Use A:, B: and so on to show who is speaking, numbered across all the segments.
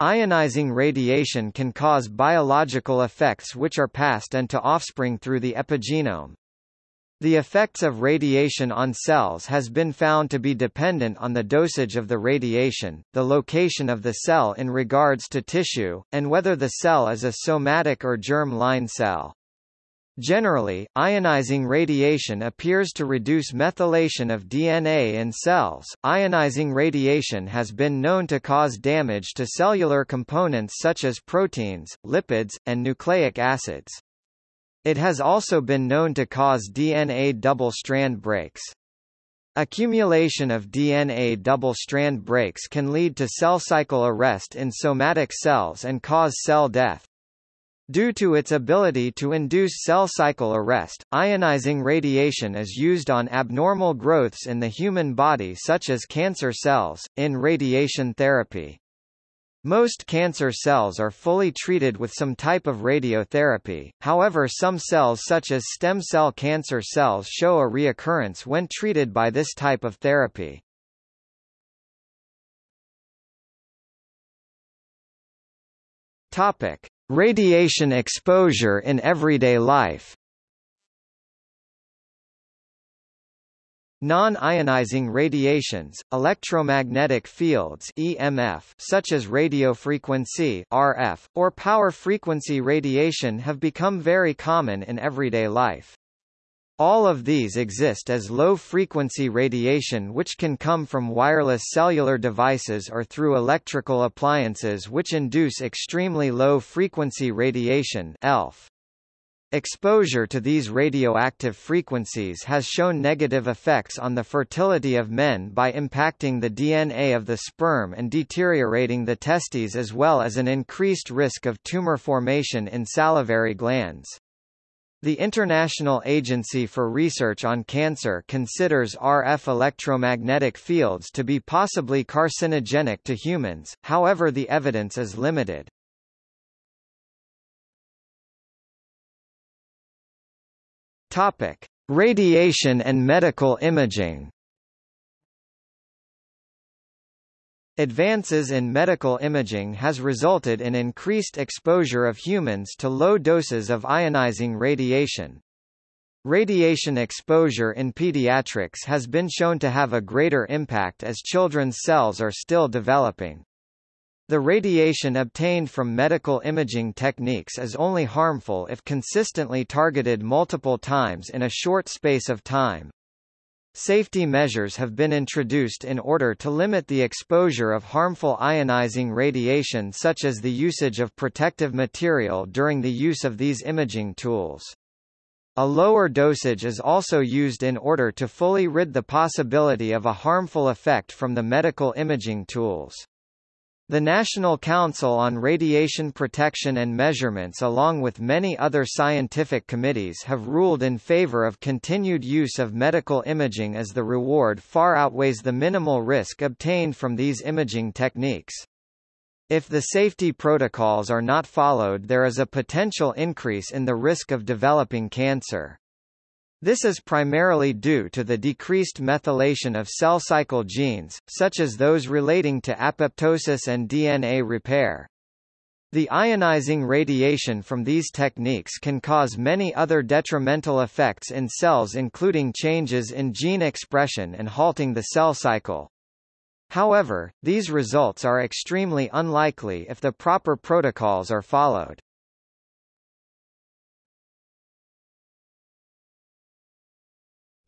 A: Ionizing radiation can cause biological effects which are passed and to offspring through the epigenome. The effects of radiation on cells has been found to be dependent on the dosage of the radiation, the location of the cell in regards to tissue, and whether the cell is a somatic or germ-line cell. Generally, ionizing radiation appears to reduce methylation of DNA in cells. Ionizing radiation has been known to cause damage to cellular components such as proteins, lipids, and nucleic acids. It has also been known to cause DNA double-strand breaks. Accumulation of DNA double-strand breaks can lead to cell cycle arrest in somatic cells and cause cell death. Due to its ability to induce cell cycle arrest, ionizing radiation is used on abnormal growths in the human body such as cancer cells, in radiation therapy. Most cancer cells are fully treated with some type of radiotherapy, however some cells such as stem cell cancer cells show a reoccurrence when treated by this type of therapy. Topic. Radiation exposure in everyday life Non-ionizing radiations, electromagnetic fields EMF, such as radiofrequency RF, or power frequency radiation have become very common in everyday life. All of these exist as low-frequency radiation which can come from wireless cellular devices or through electrical appliances which induce extremely low-frequency radiation ELF. Exposure to these radioactive frequencies has shown negative effects on the fertility of men by impacting the DNA of the sperm and deteriorating the testes as well as an increased risk of tumor formation in salivary glands. The International Agency for Research on Cancer considers RF electromagnetic fields to be possibly carcinogenic to humans, however the evidence is limited. Topic: Radiation and medical imaging. Advances in medical imaging has resulted in increased exposure of humans to low doses of ionizing radiation. Radiation exposure in pediatrics has been shown to have a greater impact as children's cells are still developing. The radiation obtained from medical imaging techniques is only harmful if consistently targeted multiple times in a short space of time. Safety measures have been introduced in order to limit the exposure of harmful ionizing radiation such as the usage of protective material during the use of these imaging tools. A lower dosage is also used in order to fully rid the possibility of a harmful effect from the medical imaging tools. The National Council on Radiation Protection and Measurements along with many other scientific committees have ruled in favor of continued use of medical imaging as the reward far outweighs the minimal risk obtained from these imaging techniques. If the safety protocols are not followed there is a potential increase in the risk of developing cancer. This is primarily due to the decreased methylation of cell cycle genes, such as those relating to apoptosis and DNA repair. The ionizing radiation from these techniques can cause many other detrimental effects in cells including changes in gene expression and halting the cell cycle. However, these results are extremely unlikely if the proper protocols are followed.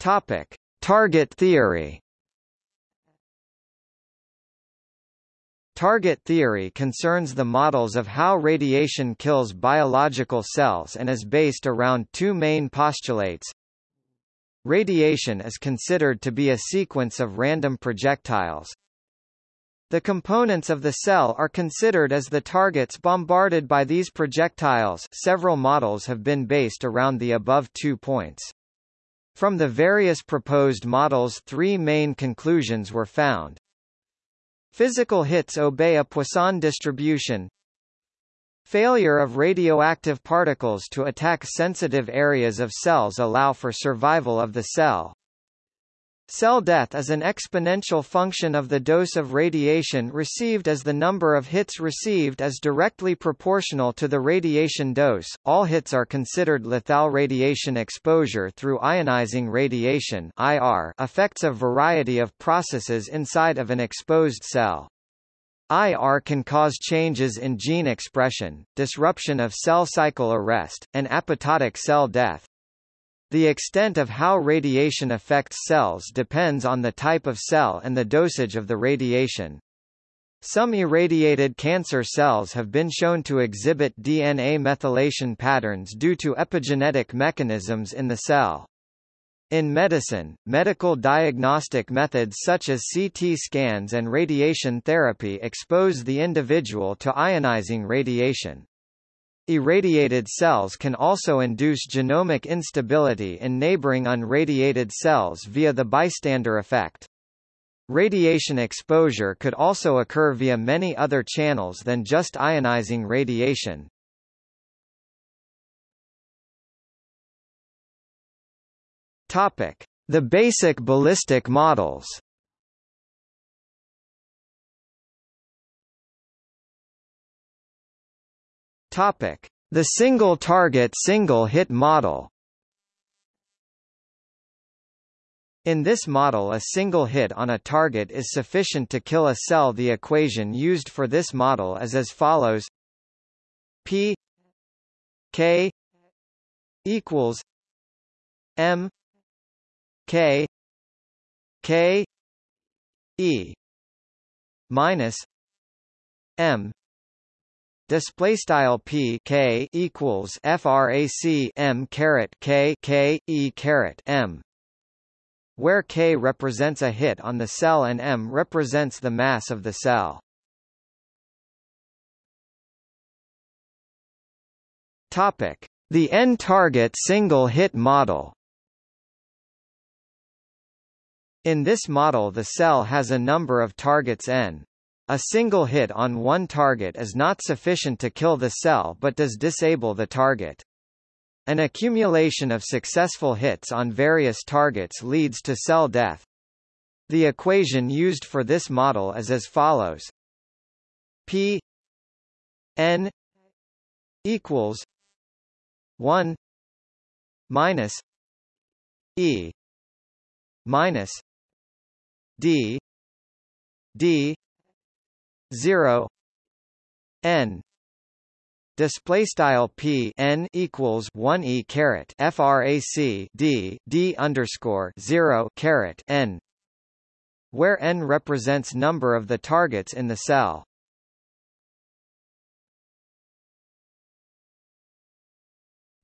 A: Topic: Target theory. Target theory concerns the models of how radiation kills biological cells and is based around two main postulates. Radiation is considered to be a sequence of random projectiles. The components of the cell are considered as the targets bombarded by these projectiles several models have been based around the above two points. From the various proposed models three main conclusions were found. Physical hits obey a Poisson distribution. Failure of radioactive particles to attack sensitive areas of cells allow for survival of the cell. Cell death is an exponential function of the dose of radiation received as the number of hits received is directly proportional to the radiation dose. All hits are considered lethal radiation exposure through ionizing radiation IR affects a variety of processes inside of an exposed cell. IR can cause changes in gene expression, disruption of cell cycle arrest, and apoptotic cell death. The extent of how radiation affects cells depends on the type of cell and the dosage of the radiation. Some irradiated cancer cells have been shown to exhibit DNA methylation patterns due to epigenetic mechanisms in the cell. In medicine, medical diagnostic methods such as CT scans and radiation therapy expose the individual to ionizing radiation. Irradiated cells can also induce genomic instability in neighboring unradiated cells via the bystander effect. Radiation exposure could also occur via many other channels than just ionizing radiation. Topic: The basic ballistic models. Topic: The single-target single-hit model. In this model a single hit on a target is sufficient to kill a cell. The equation used for this model is as follows. P K equals M K K E minus M display style p k equals frac m caret k k e caret m where k represents a hit on the cell and m represents the mass of the cell. Topic the n target single hit model. In this model the cell has a number of targets n a single hit on one target is not sufficient to kill the cell but does disable the target. An accumulation of successful hits on various targets leads to cell death. The equation used for this model is as follows. P n equals 1 minus e minus d d 0 n display style p n equals 1 e caret frac d d underscore 0 caret n where n represents number of the targets in the cell.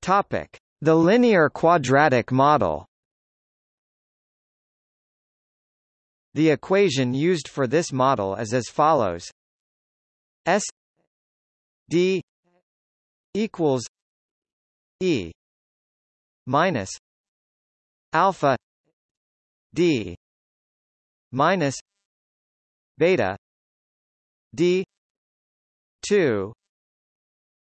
A: Topic. The linear quadratic model The equation used for this model is as follows. S D equals E minus alpha D minus beta D two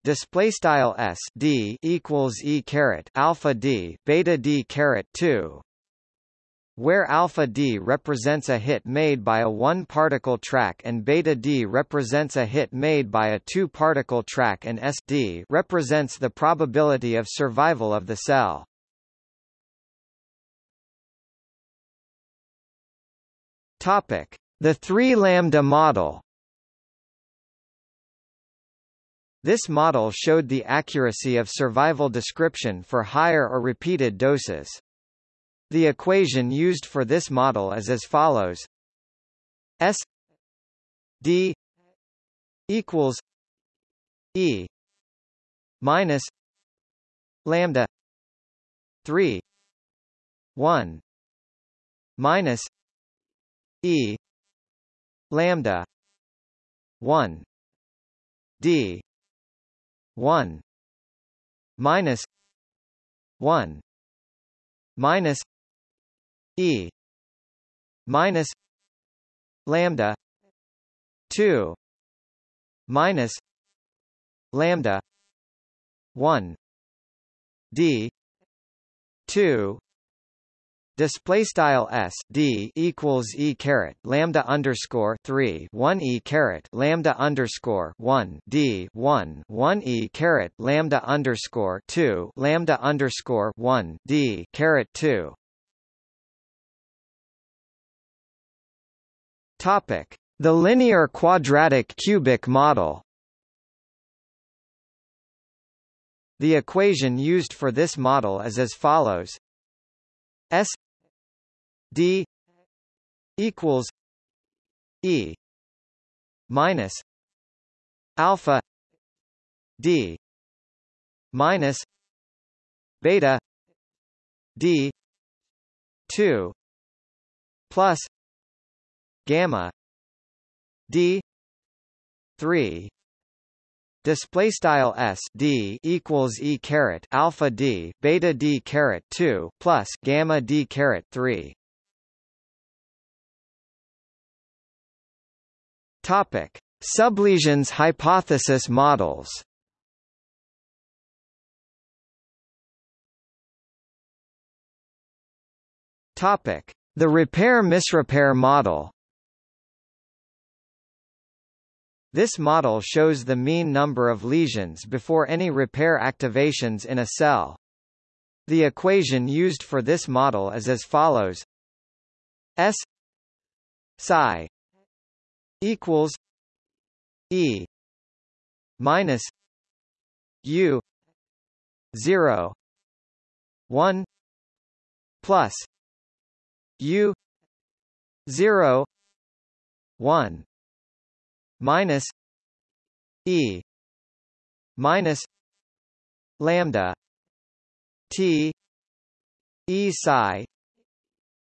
A: display style s d equals e caret alpha d beta d caret 2 where alpha d represents a hit made by a one-particle track and beta d represents a hit made by a two-particle track and s d represents the probability of survival of the cell. Topic: The 3 lambda model. This model showed the accuracy of survival description for higher or repeated doses. The equation used for this model is as follows. S D equals E minus lambda 3 1 minus E lambda 1 D 1 minus 1 minus E minus lambda two minus lambda one D two display style s d equals e caret lambda underscore three one e caret lambda underscore one d one one e caret lambda underscore two lambda underscore one d caret two. Topic: The linear quadratic cubic model. The equation used for this model is as follows S D equals E minus alpha D minus beta D two plus gamma D three Display style s d equals e caret alpha d beta d caret two plus gamma d caret three. Topic: Sublesions hypothesis models. Topic: The repair-misrepair model. This model shows the mean number of lesions before any repair activations in a cell. The equation used for this model is as follows S psi equals E minus U zero one plus U zero one minus E minus lambda T E psi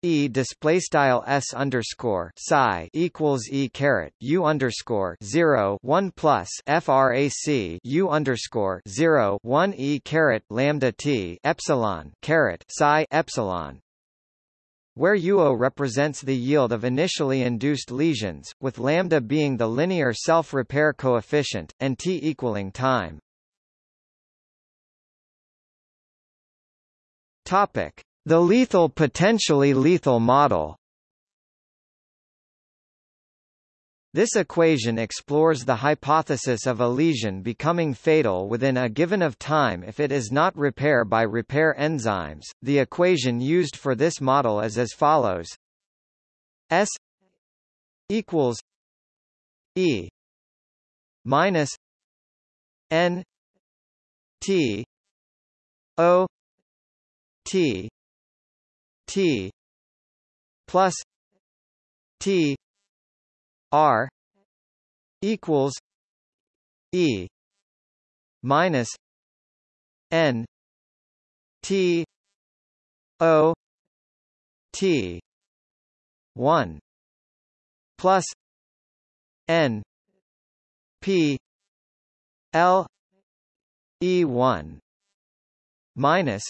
A: E display style s underscore psi equals e caret u underscore zero one plus frac u underscore zero one e caret lambda t epsilon caret psi epsilon where UO represents the yield of initially induced lesions, with lambda being the linear self-repair coefficient, and t equaling time. Topic: The lethal potentially lethal model. This equation explores the hypothesis of a lesion becoming fatal within a given of time if it is not repair by repair enzymes. The equation used for this model is as follows: S equals E minus N T O T T plus T R equals E minus N T O T one plus N P L E one minus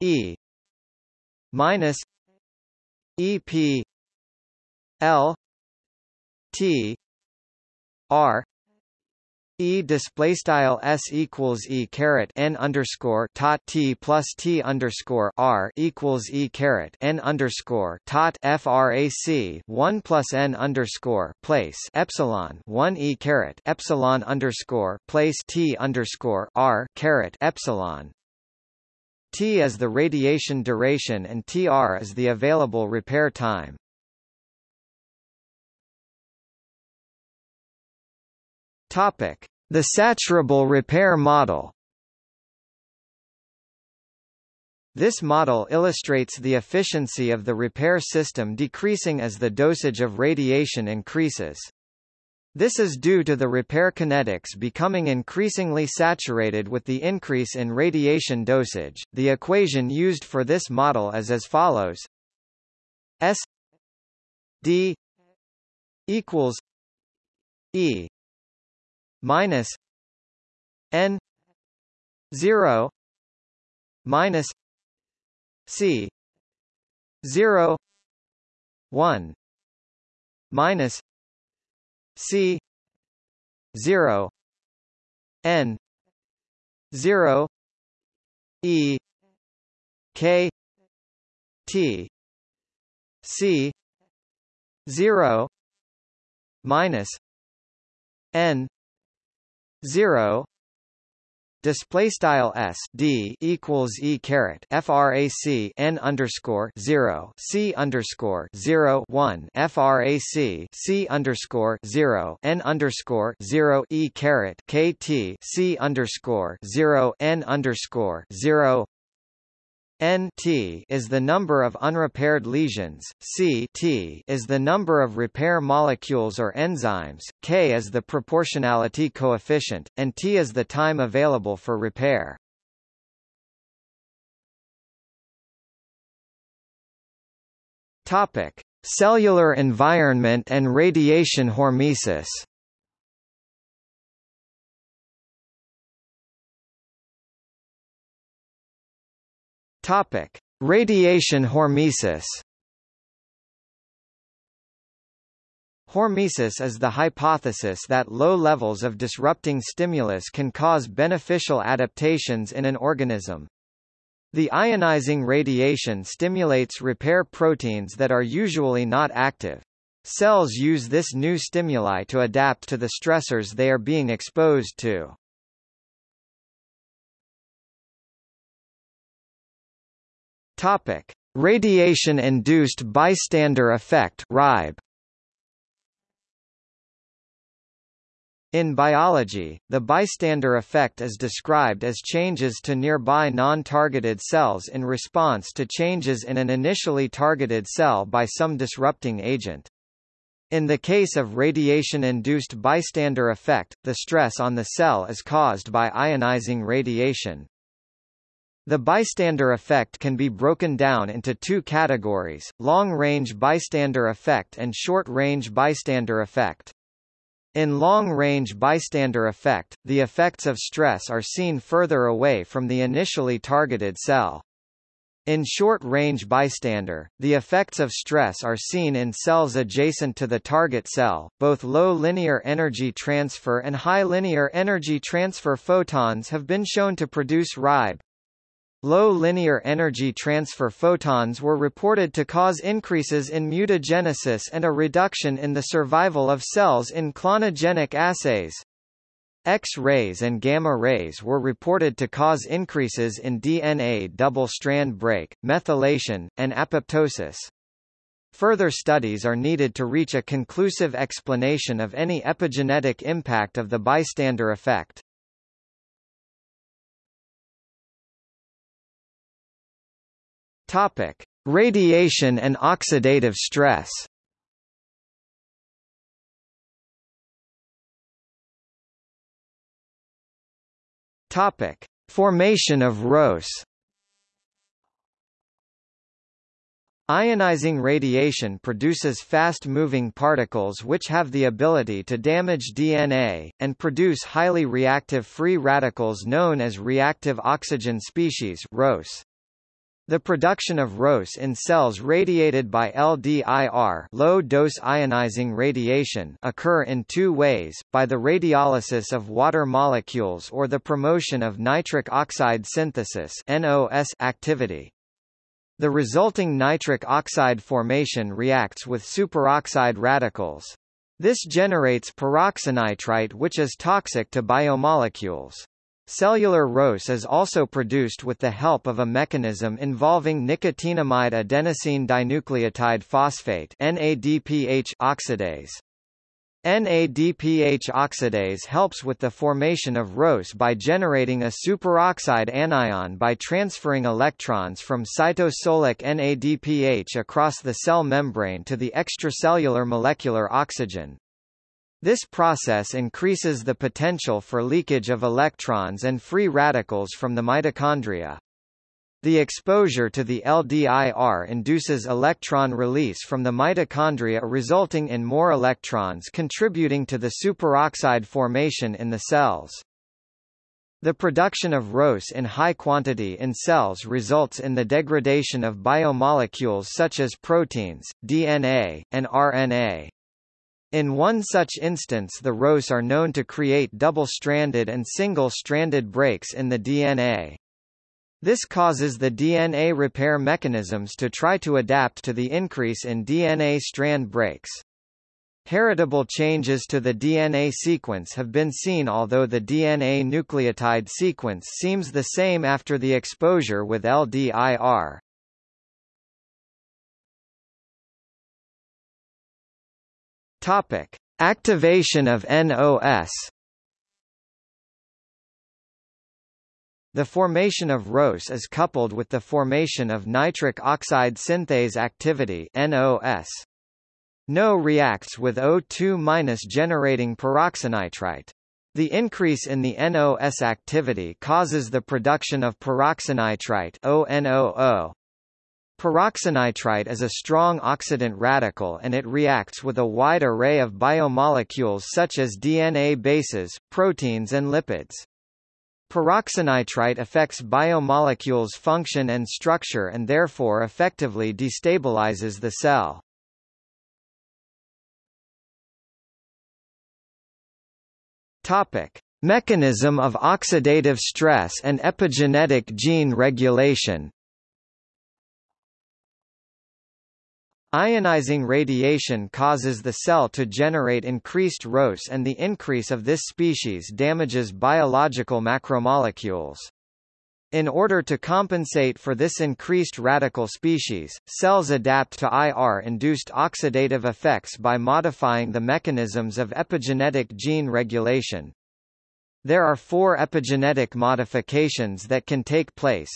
A: E minus E P L T R E display style s equals e caret n underscore tot t plus t underscore r equals e caret n underscore tot frac one plus n underscore place epsilon one e caret epsilon underscore place t underscore r caret epsilon. T is the radiation duration and Tr is the available repair time. Topic: The saturable repair model. This model illustrates the efficiency of the repair system decreasing as the dosage of radiation increases. This is due to the repair kinetics becoming increasingly saturated with the increase in radiation dosage. The equation used for this model is as follows: S D equals E minus n 0 minus c 0 1 minus c 0 n 0 e k T C zero minus N zero Display style s d equals e caret frac n underscore zero c underscore zero one frac c underscore zero n underscore zero e caret kt c underscore zero n underscore zero N T is the number of unrepaired lesions, C T is the number of repair molecules or enzymes, K is the proportionality coefficient, and T is the time available for repair. Topic: Cellular environment and radiation hormesis. Topic: Radiation hormesis. Hormesis is the hypothesis that low levels of disrupting stimulus can cause beneficial adaptations in an organism. The ionizing radiation stimulates repair proteins that are usually not active. Cells use this new stimuli to adapt to the stressors they are being exposed to. Topic: Radiation-induced bystander effect (RIB). In biology, the bystander effect is described as changes to nearby non-targeted cells in response to changes in an initially targeted cell by some disrupting agent. In the case of radiation-induced bystander effect, the stress on the cell is caused by ionizing radiation. The bystander effect can be broken down into two categories, long-range bystander effect and short-range bystander effect. In long-range bystander effect, the effects of stress are seen further away from the initially targeted cell. In short-range bystander, the effects of stress are seen in cells adjacent to the target cell. Both low linear energy transfer and high linear energy transfer photons have been shown to produce RIB, Low linear energy transfer photons were reported to cause increases in mutagenesis and a reduction in the survival of cells in clonogenic assays. X-rays and gamma rays were reported to cause increases in DNA double-strand break, methylation, and apoptosis. Further studies are needed to reach a conclusive explanation of any epigenetic impact of the bystander effect. Topic: Radiation and oxidative stress. Topic: Formation of ROS. Ionizing radiation produces fast-moving particles which have the ability to damage DNA, and produce highly reactive free radicals known as reactive oxygen species ROS. The production of ROS in cells radiated by LDIR low-dose ionizing radiation occur in two ways, by the radiolysis of water molecules or the promotion of nitric oxide synthesis activity. The resulting nitric oxide formation reacts with superoxide radicals. This generates peroxynitrite which is toxic to biomolecules. Cellular ROS is also produced with the help of a mechanism involving nicotinamide adenosine dinucleotide phosphate NADPH oxidase. NADPH oxidase helps with the formation of ROS by generating a superoxide anion by transferring electrons from cytosolic NADPH across the cell membrane to the extracellular molecular oxygen. This process increases the potential for leakage of electrons and free radicals from the mitochondria. The exposure to the LDIR induces electron release from the mitochondria resulting in more electrons contributing to the superoxide formation in the cells. The production of ROS in high quantity in cells results in the degradation of biomolecules such as proteins, DNA, and RNA. In one such instance the ROS are known to create double-stranded and single-stranded breaks in the DNA. This causes the DNA repair mechanisms to try to adapt to the increase in DNA strand breaks. Heritable changes to the DNA sequence have been seen although the DNA nucleotide sequence seems the same after the exposure with LDIR. Topic: Activation of NOS. The formation of ROS is coupled with the formation of nitric oxide synthase activity NOS. NO reacts with O2- generating peroxynitrite. The increase in the NOS activity causes the production of peroxynitrite ONOO. Peroxynitrite is a strong oxidant radical and it reacts with a wide array of biomolecules such as DNA bases, proteins and lipids. Peroxynitrite affects biomolecules' function and structure and therefore effectively destabilizes the cell. Topic: Mechanism of oxidative stress and epigenetic gene regulation Ionizing radiation causes the cell to generate increased ROS and the increase of this species damages biological macromolecules. In order to compensate for this increased radical species, cells adapt to IR-induced oxidative effects by modifying the mechanisms of epigenetic gene regulation. There are four epigenetic modifications that can take place,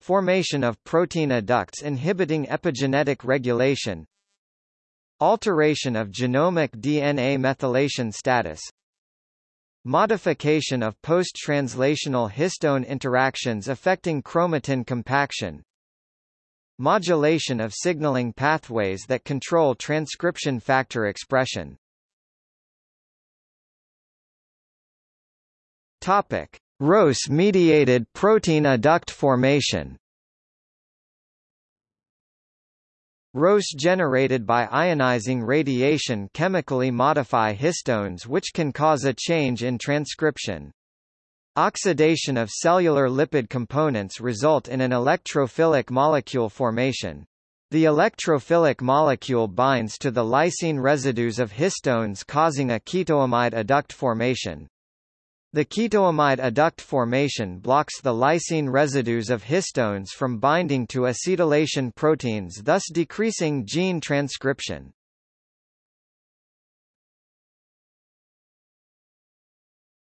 A: Formation of protein adducts inhibiting epigenetic regulation Alteration of genomic DNA methylation status Modification of post-translational histone interactions affecting chromatin compaction Modulation of signaling pathways that control transcription factor expression Topic. ROS-mediated protein adduct formation ROS generated by ionizing radiation chemically modify histones which can cause a change in transcription. Oxidation of cellular lipid components result in an electrophilic molecule formation. The electrophilic molecule binds to the lysine residues of histones causing a ketoamide adduct formation. The ketoamide adduct formation blocks the lysine residues of histones from binding to acetylation proteins thus decreasing gene transcription.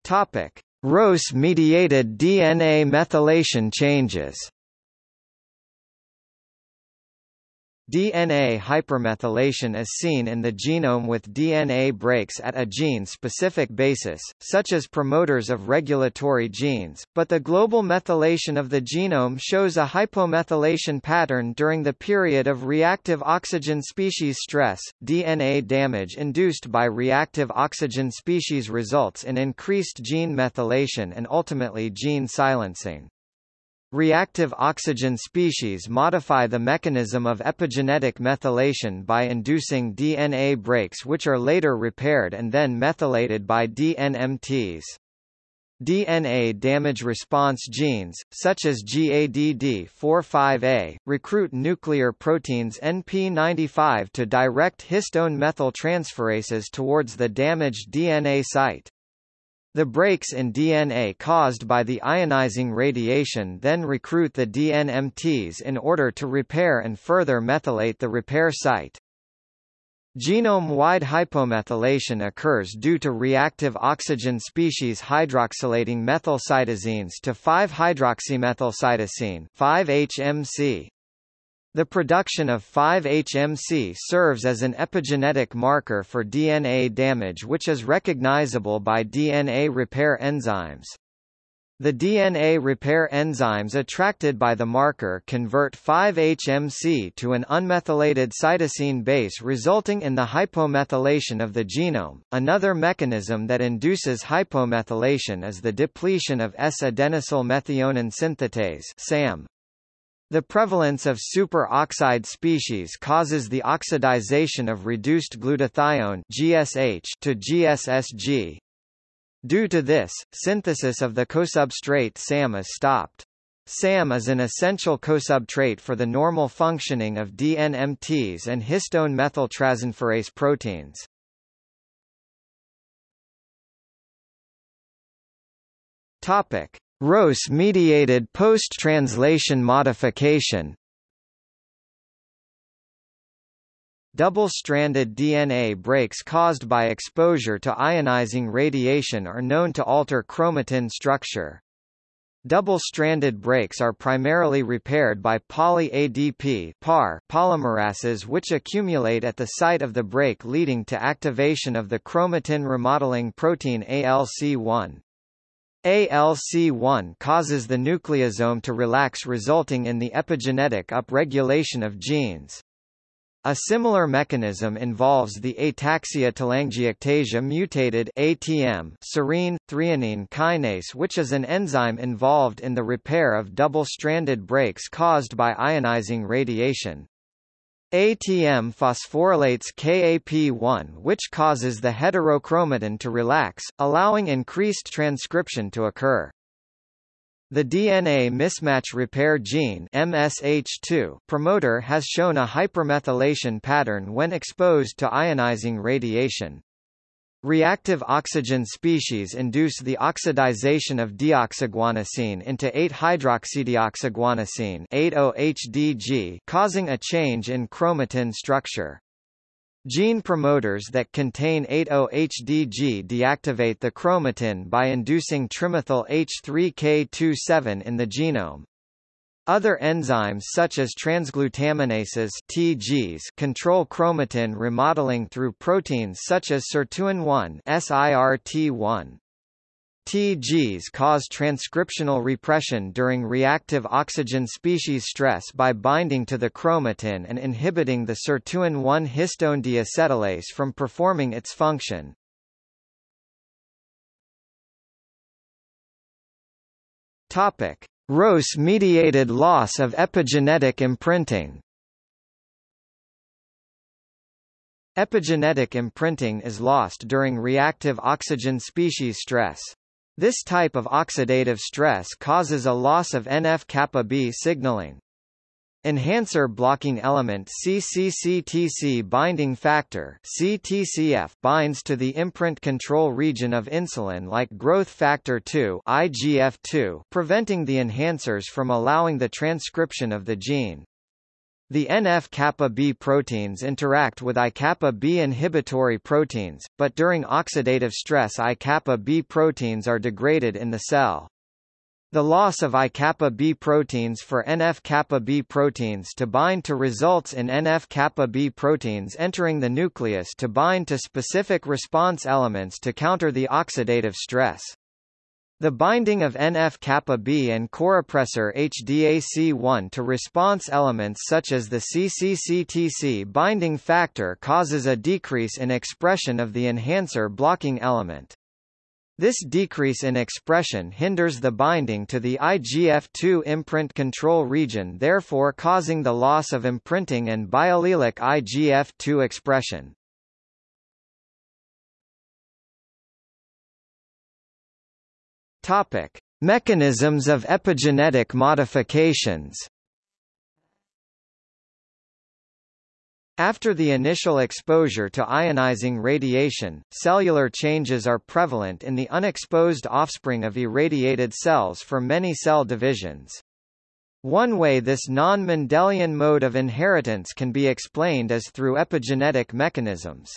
A: Topic: ROS-mediated DNA methylation changes DNA hypermethylation is seen in the genome with DNA breaks at a gene-specific basis, such as promoters of regulatory genes, but the global methylation of the genome shows a hypomethylation pattern during the period of reactive oxygen species stress. DNA damage induced by reactive oxygen species results in increased gene methylation and ultimately gene silencing. Reactive oxygen species modify the mechanism of epigenetic methylation by inducing DNA breaks which are later repaired and then methylated by DNMTs. DNA damage response genes, such as GADD45A, recruit nuclear proteins NP95 to direct histone methyltransferases towards the damaged DNA site. The breaks in DNA caused by the ionizing radiation then recruit the DNMTs in order to repair and further methylate the repair site. Genome-wide hypomethylation occurs due to reactive oxygen species hydroxylating methylcytosines to 5-hydroxymethylcytosine 5-HMC. The production of 5-HMC serves as an epigenetic marker for DNA damage which is recognizable by DNA repair enzymes. The DNA repair enzymes attracted by the marker convert 5-HMC to an unmethylated cytosine base resulting in the hypomethylation of the genome. Another mechanism that induces hypomethylation is the depletion of S-adenosyl methionine synthetase SAM. The prevalence of superoxide species causes the oxidization of reduced glutathione GSH to GSSG. Due to this, synthesis of the cosubstrate SAM is stopped. SAM is an essential cosubstrate for the normal functioning of DNMTs and histone methyltransferase proteins. Topic: ROS-mediated post-translation modification Double-stranded DNA breaks caused by exposure to ionizing radiation are known to alter chromatin structure. Double-stranded breaks are primarily repaired by poly-ADP polymerases which accumulate at the site of the break leading to activation of the chromatin remodeling protein ALC1. ALC1 causes the nucleosome to relax resulting in the epigenetic upregulation of genes. A similar mechanism involves the ataxia telangiectasia mutated ATM serine threonine kinase which is an enzyme involved in the repair of double-stranded breaks caused by ionizing radiation. ATM phosphorylates KAP1 which causes the heterochromatin to relax, allowing increased transcription to occur. The DNA mismatch repair gene MSH2 promoter has shown a hypermethylation pattern when exposed to ionizing radiation. Reactive oxygen species induce the oxidization of deoxyguanosine into 8-hydroxydeoxyguanosine 8-OHDG causing a change in chromatin structure. Gene promoters that contain 8-OHDG deactivate the chromatin by inducing trimethyl H3K27 in the genome. Other enzymes such as transglutaminases TGs control chromatin remodeling through proteins such as sirtuin-1 SIRT1. TGs cause transcriptional repression during reactive oxygen species stress by binding to the chromatin and inhibiting the sirtuin-1 histone deacetylase from performing its function. Topic: ROS-mediated loss of epigenetic imprinting Epigenetic imprinting is lost during reactive oxygen species stress. This type of oxidative stress causes a loss of NF-kappa B signaling. Enhancer blocking element CCCTC binding factor CTCF binds to the imprint control region of insulin like growth factor 2 IGF2 preventing the enhancers from allowing the transcription of the gene. The NF-kappa B proteins interact with I-kappa B inhibitory proteins, but during oxidative stress I-kappa B proteins are degraded in the cell. The loss of I-kappa B proteins for NF-kappa B proteins to bind to results in NF-kappa B proteins entering the nucleus to bind to specific response elements to counter the oxidative stress. The binding of NF-kappa B and corepressor HDAC1 to response elements such as the CCCTC binding factor causes a decrease in expression of the enhancer blocking element. This decrease in expression hinders the binding to the IGF-2 imprint control region therefore causing the loss of imprinting and biallelic IGF-2 expression. Topic: Mechanisms of epigenetic modifications After the initial exposure to ionizing radiation, cellular changes are prevalent in the unexposed offspring of irradiated cells for many cell divisions. One way this non-Mendelian mode of inheritance can be explained is through epigenetic mechanisms.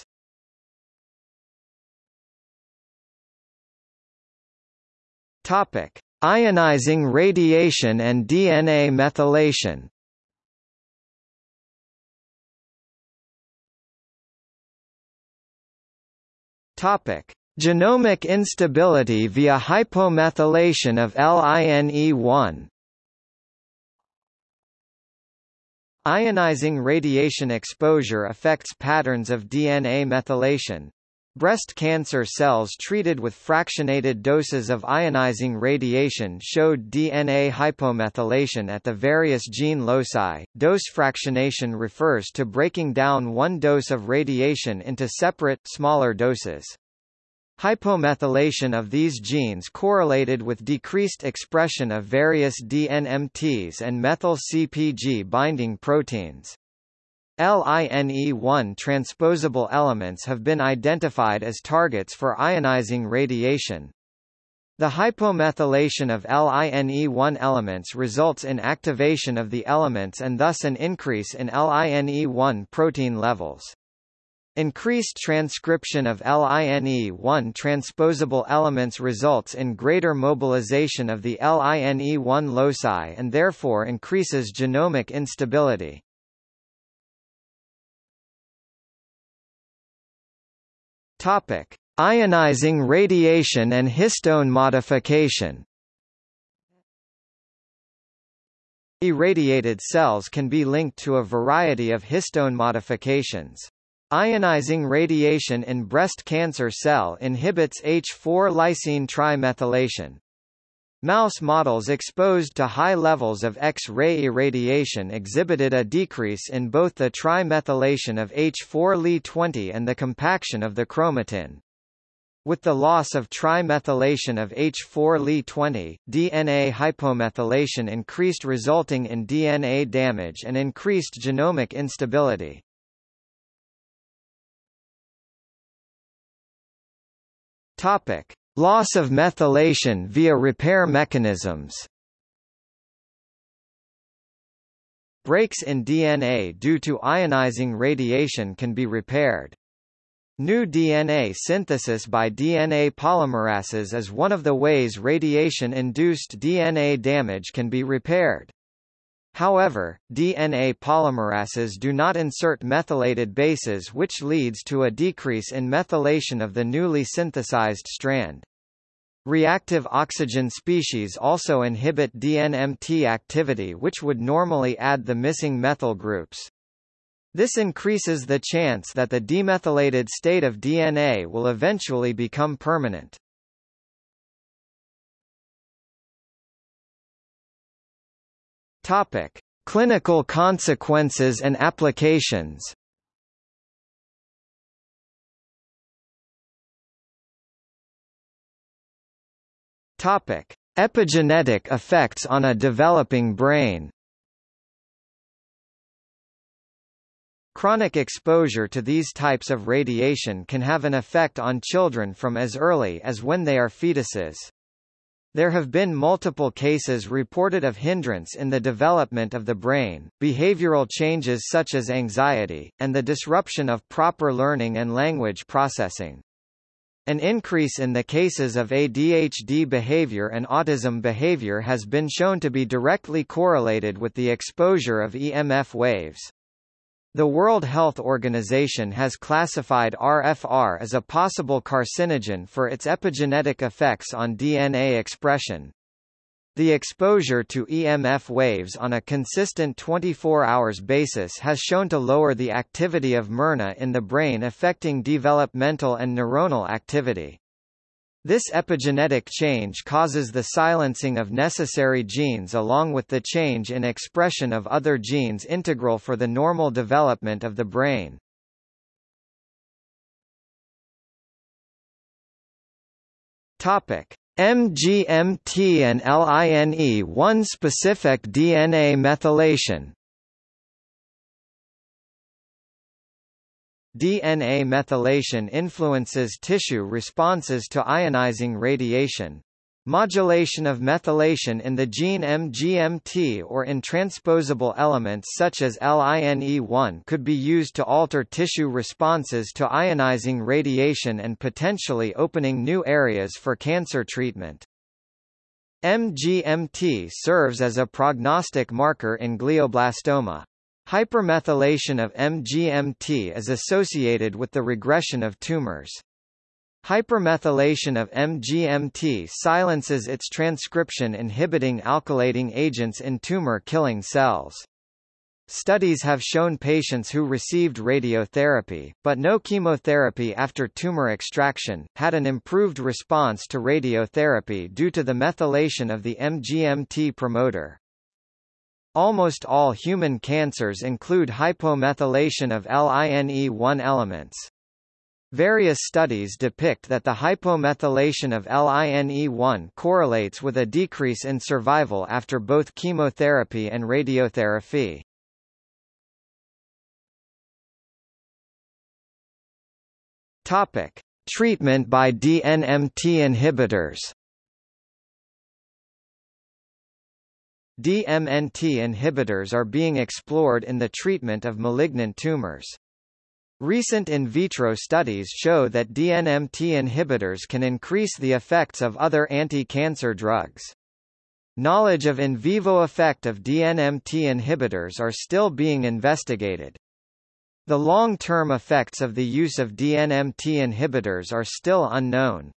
A: Topic: Ionizing radiation and DNA methylation. Topic: Genomic instability via hypomethylation of LINE1. Ionizing radiation exposure affects patterns of DNA methylation. Breast cancer cells treated with fractionated doses of ionizing radiation showed DNA hypomethylation at the various gene loci. Dose fractionation refers to breaking down one dose of radiation into separate, smaller doses. Hypomethylation of these genes correlated with decreased expression of various DNMTs and methyl-CpG binding proteins. LINE1 transposable elements have been identified as targets for ionizing radiation. The hypomethylation of LINE1 elements results in activation of the elements and thus an increase in LINE1 protein levels. Increased transcription of LINE1 transposable elements results in greater mobilization of the LINE1 loci and therefore increases genomic instability. Topic: Ionizing radiation and histone modification. Irradiated cells can be linked to a variety of histone modifications. Ionizing radiation in breast cancer cell inhibits H4 lysine trimethylation. Mouse models exposed to high levels of X-ray irradiation exhibited a decrease in both the trimethylation of H4Li20 and the compaction of the chromatin. With the loss of trimethylation of H4Li20, DNA hypomethylation increased resulting in DNA damage and increased genomic instability. Topic: Loss of methylation via repair mechanisms Breaks in DNA due to ionizing radiation can be repaired. New DNA synthesis by DNA polymerases is one of the ways radiation-induced DNA damage can be repaired. However, DNA polymerases do not insert methylated bases which leads to a decrease in methylation of the newly synthesized strand. Reactive oxygen species also inhibit DNMT activity which would normally add the missing methyl groups. This increases the chance that the demethylated state of DNA will eventually become permanent. Topic: Clinical consequences and applications. Topic: Epigenetic effects on a developing brain. Chronic exposure to these types of radiation can have an effect on children from as early as when they are fetuses. There have been multiple cases reported of hindrance in the development of the brain, behavioral changes such as anxiety, and the disruption of proper learning and language processing. An increase in the cases of ADHD behavior and autism behavior has been shown to be directly correlated with the exposure of EMF waves. The World Health Organization has classified RFR as a possible carcinogen for its epigenetic effects on DNA expression. The exposure to EMF waves on a consistent 24 hours basis has shown to lower the activity of mRNA in the brain affecting developmental and neuronal activity. This epigenetic change causes the silencing of necessary genes along with the change in expression of other genes integral for the normal development of the brain. Topic: MGMT and LINE1 specific DNA methylation DNA methylation influences tissue responses to ionizing radiation. Modulation of methylation in the gene MGMT or in transposable elements such as LINE1 could be used to alter tissue responses to ionizing radiation and potentially opening new areas for cancer treatment. MGMT serves as a prognostic marker in glioblastoma. Hypermethylation of MGMT is associated with the regression of tumors. Hypermethylation of MGMT silences its transcription inhibiting alkylating agents in tumor-killing cells. Studies have shown patients who received radiotherapy, but no chemotherapy after tumor extraction, had an improved response to radiotherapy due to the methylation of the MGMT promoter. Almost all human cancers include hypomethylation of LINE1 elements. Various studies depict that the hypomethylation of LINE1 correlates with a decrease in survival after both chemotherapy and radiotherapy. Topic: Treatment by DNMT inhibitors. DNMT inhibitors are being explored in the treatment of malignant tumors. Recent in vitro studies show that DNMT inhibitors can increase the effects of other anti-cancer drugs. Knowledge of in vivo effect of DNMT inhibitors are still being investigated. The long-term effects of the use of DNMT inhibitors are still unknown.